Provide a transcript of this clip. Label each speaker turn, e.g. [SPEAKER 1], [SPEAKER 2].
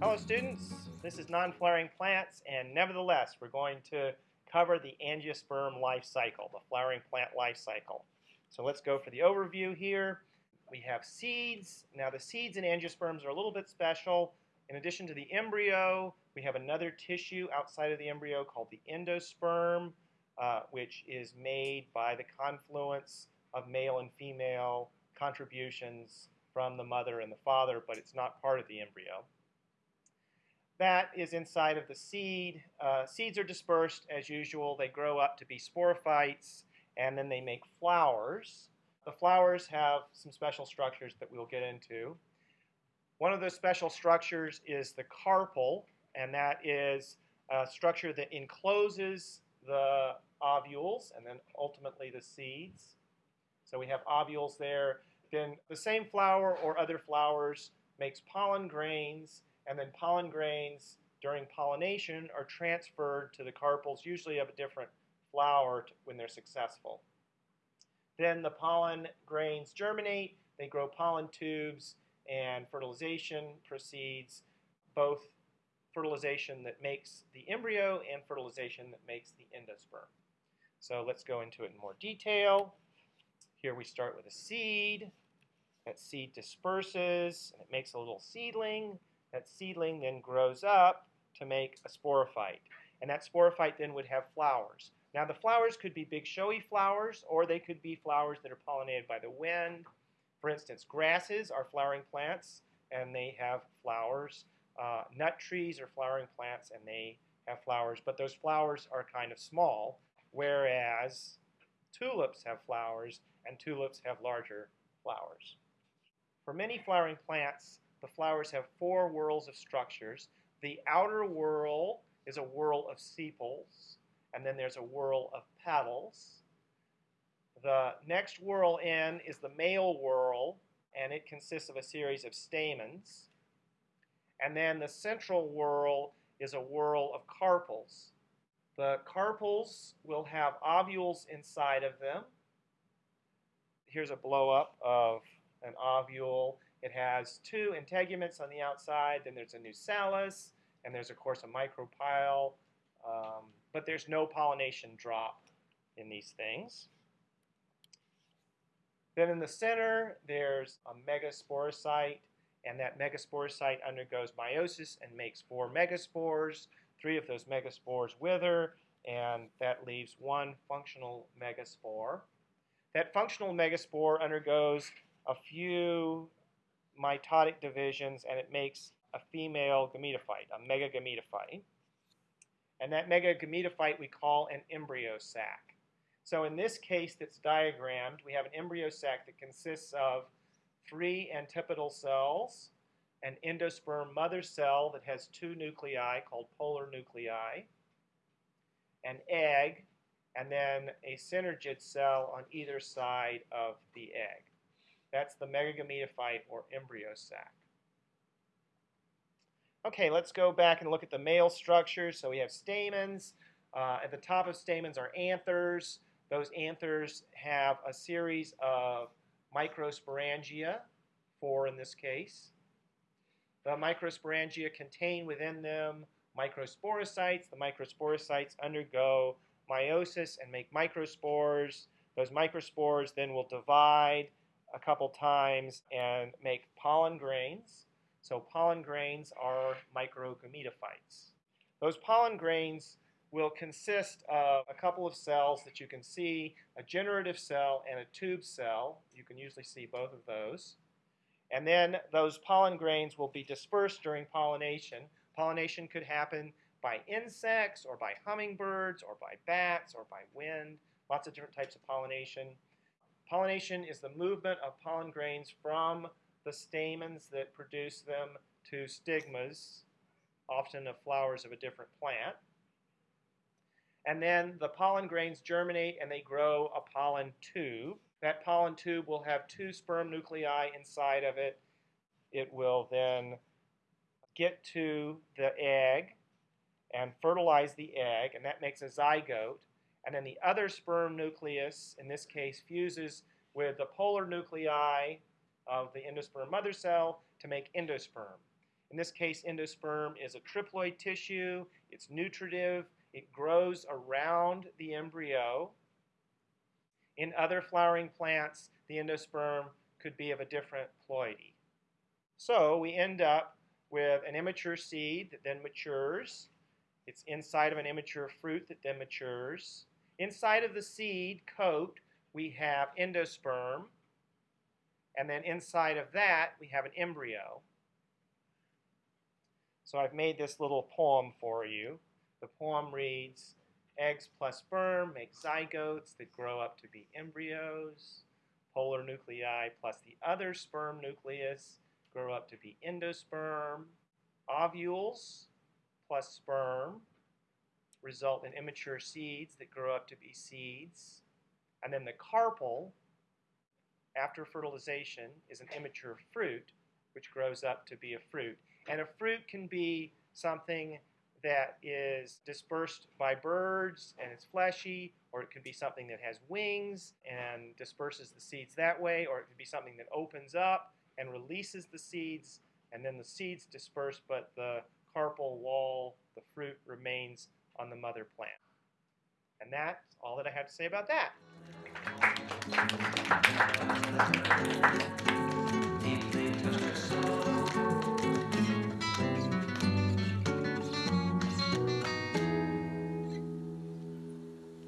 [SPEAKER 1] Hello students, this is non-flowering plants and nevertheless we're going to cover the angiosperm life cycle, the flowering plant life cycle. So let's go for the overview here. We have seeds. Now the seeds in angiosperms are a little bit special. In addition to the embryo, we have another tissue outside of the embryo called the endosperm, uh, which is made by the confluence of male and female contributions from the mother and the father, but it's not part of the embryo. That is inside of the seed. Uh, seeds are dispersed as usual. They grow up to be sporophytes and then they make flowers. The flowers have some special structures that we'll get into. One of those special structures is the carpel, and that is a structure that encloses the ovules and then ultimately the seeds. So we have ovules there. Then the same flower or other flowers makes pollen grains and then pollen grains during pollination are transferred to the carpels, usually of a different flower when they're successful. Then the pollen grains germinate, they grow pollen tubes, and fertilization proceeds, both fertilization that makes the embryo and fertilization that makes the endosperm. So let's go into it in more detail. Here we start with a seed. That seed disperses, and it makes a little seedling. That seedling then grows up to make a sporophyte. And that sporophyte then would have flowers. Now the flowers could be big showy flowers or they could be flowers that are pollinated by the wind. For instance, grasses are flowering plants and they have flowers. Uh, nut trees are flowering plants and they have flowers, but those flowers are kind of small, whereas tulips have flowers and tulips have larger flowers. For many flowering plants, the flowers have four whorls of structures. The outer whorl is a whorl of sepals, and then there's a whorl of petals. The next whorl in is the male whorl, and it consists of a series of stamens. And then the central whorl is a whorl of carpels. The carpels will have ovules inside of them. Here's a blow up of an ovule. It has two integuments on the outside, then there's a nucellus, and there's, of course, a micropyle, um, but there's no pollination drop in these things. Then in the center, there's a megasporocyte, and that megasporocyte undergoes meiosis and makes four megaspores. Three of those megaspores wither, and that leaves one functional megaspore. That functional megaspore undergoes a few mitotic divisions and it makes a female gametophyte, a megagametophyte. And that megagametophyte we call an embryo sac. So in this case that's diagrammed, we have an embryo sac that consists of three antipodal cells, an endosperm mother cell that has two nuclei called polar nuclei, an egg, and then a synergid cell on either side of the egg. That's the megagametophyte or embryo sac. Okay, let's go back and look at the male structures. So we have stamens. Uh, at the top of stamens are anthers. Those anthers have a series of microsporangia, four in this case. The microsporangia contain within them microsporocytes. The microsporocytes undergo meiosis and make microspores. Those microspores then will divide a couple times and make pollen grains. So pollen grains are microgametophytes. Those pollen grains will consist of a couple of cells that you can see, a generative cell and a tube cell. You can usually see both of those. And then those pollen grains will be dispersed during pollination. Pollination could happen by insects or by hummingbirds or by bats or by wind, lots of different types of pollination. Pollination is the movement of pollen grains from the stamens that produce them to stigmas, often of flowers of a different plant. And then the pollen grains germinate and they grow a pollen tube. That pollen tube will have two sperm nuclei inside of it. It will then get to the egg and fertilize the egg, and that makes a zygote. And then the other sperm nucleus, in this case, fuses with the polar nuclei of the endosperm mother cell to make endosperm. In this case, endosperm is a triploid tissue. It's nutritive. It grows around the embryo. In other flowering plants, the endosperm could be of a different ploidy. So we end up with an immature seed that then matures. It's inside of an immature fruit that then matures. Inside of the seed coat, we have endosperm. And then inside of that, we have an embryo. So I've made this little poem for you. The poem reads, Eggs plus sperm make zygotes that grow up to be embryos. Polar nuclei plus the other sperm nucleus grow up to be endosperm. Ovules plus sperm result in immature seeds that grow up to be seeds. And then the carpel, after fertilization, is an immature fruit, which grows up to be a fruit. And a fruit can be something that is dispersed by birds and it's fleshy, or it could be something that has wings and disperses the seeds that way, or it could be something that opens up and releases the seeds, and then the seeds disperse, but the carpel wall, the fruit, remains on the mother plant. And that's all that I have to say about that.